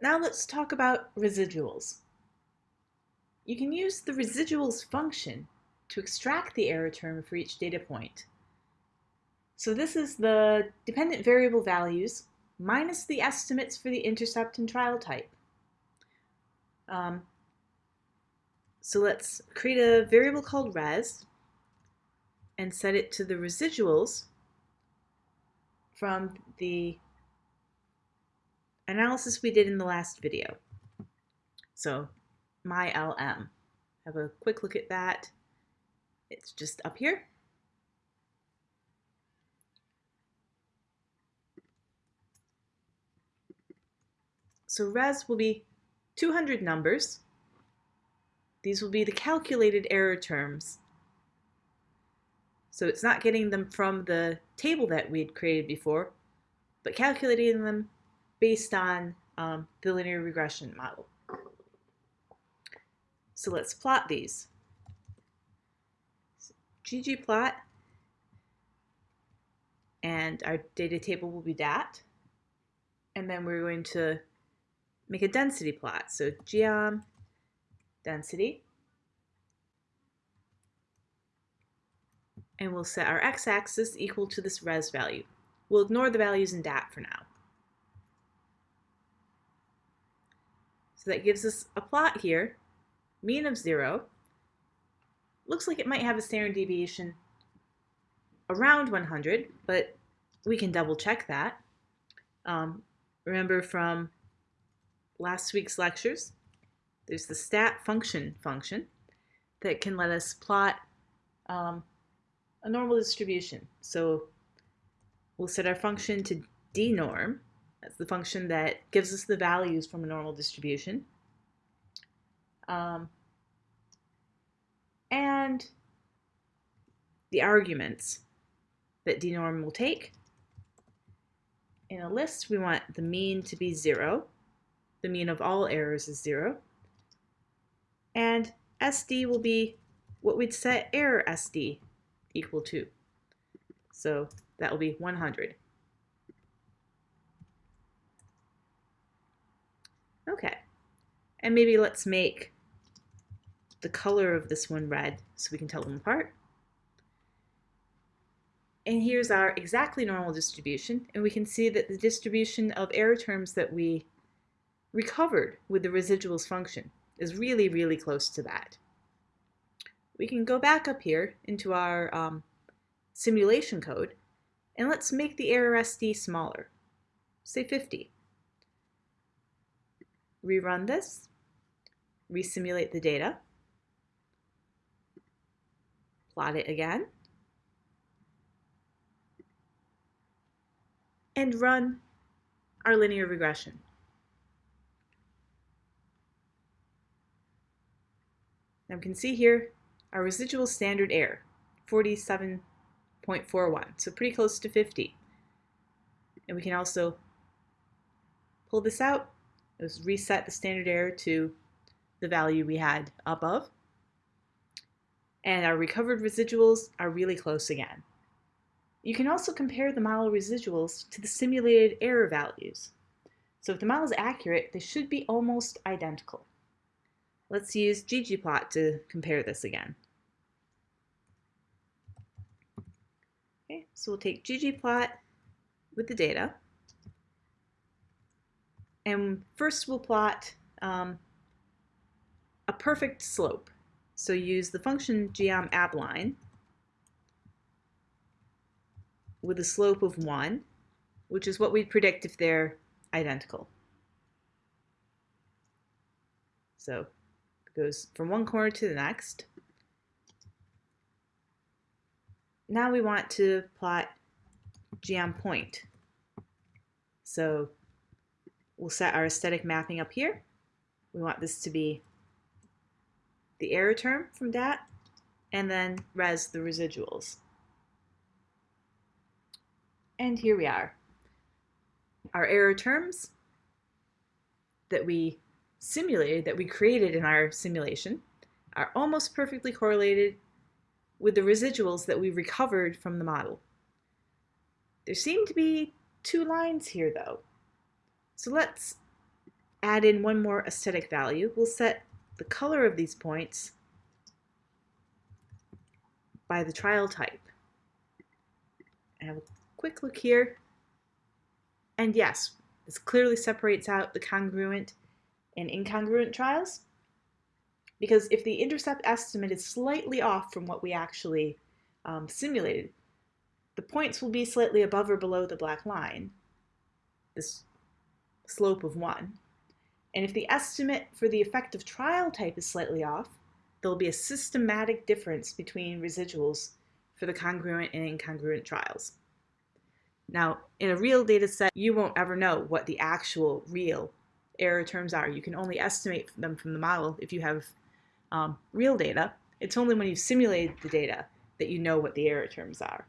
Now let's talk about residuals. You can use the residuals function to extract the error term for each data point. So this is the dependent variable values minus the estimates for the intercept and trial type. Um, so let's create a variable called res and set it to the residuals from the analysis we did in the last video. So my LM. Have a quick look at that. It's just up here. So res will be 200 numbers. These will be the calculated error terms. So it's not getting them from the table that we had created before, but calculating them based on um, the linear regression model. So let's plot these. ggplot, and our data table will be dat. And then we're going to make a density plot. So geom density. And we'll set our x-axis equal to this res value. We'll ignore the values in dat for now. So that gives us a plot here, mean of zero. Looks like it might have a standard deviation around 100, but we can double check that. Um, remember from last week's lectures, there's the stat function function that can let us plot um, a normal distribution. So we'll set our function to dnorm, that's the function that gives us the values from a normal distribution. Um, and the arguments that dnorm will take. In a list, we want the mean to be 0. The mean of all errors is 0. And SD will be what we'd set error SD equal to. So that will be 100. Okay. And maybe let's make the color of this one red so we can tell them apart. And here's our exactly normal distribution, and we can see that the distribution of error terms that we recovered with the residuals function is really, really close to that. We can go back up here into our um, simulation code, and let's make the error SD smaller, say 50 rerun this, resimulate the data, plot it again, and run our linear regression. Now we can see here our residual standard error, 47.41, so pretty close to 50. And we can also pull this out Let's reset the standard error to the value we had above. And our recovered residuals are really close again. You can also compare the model residuals to the simulated error values. So if the model is accurate, they should be almost identical. Let's use ggplot to compare this again. Okay, so we'll take ggplot with the data. And first we'll plot um, perfect slope. So use the function geom abline with a slope of 1, which is what we'd predict if they're identical. So it goes from one corner to the next. Now we want to plot geom point. So We'll set our aesthetic mapping up here. We want this to be the error term from dat, and then res the residuals. And here we are. Our error terms that we simulated, that we created in our simulation, are almost perfectly correlated with the residuals that we recovered from the model. There seem to be two lines here though. So let's add in one more aesthetic value. We'll set the color of these points by the trial type. And have a quick look here. And yes, this clearly separates out the congruent and incongruent trials. Because if the intercept estimate is slightly off from what we actually um, simulated, the points will be slightly above or below the black line, this slope of 1. And if the estimate for the effective trial type is slightly off, there will be a systematic difference between residuals for the congruent and incongruent trials. Now, in a real data set, you won't ever know what the actual real error terms are. You can only estimate them from the model if you have um, real data. It's only when you've simulated the data that you know what the error terms are.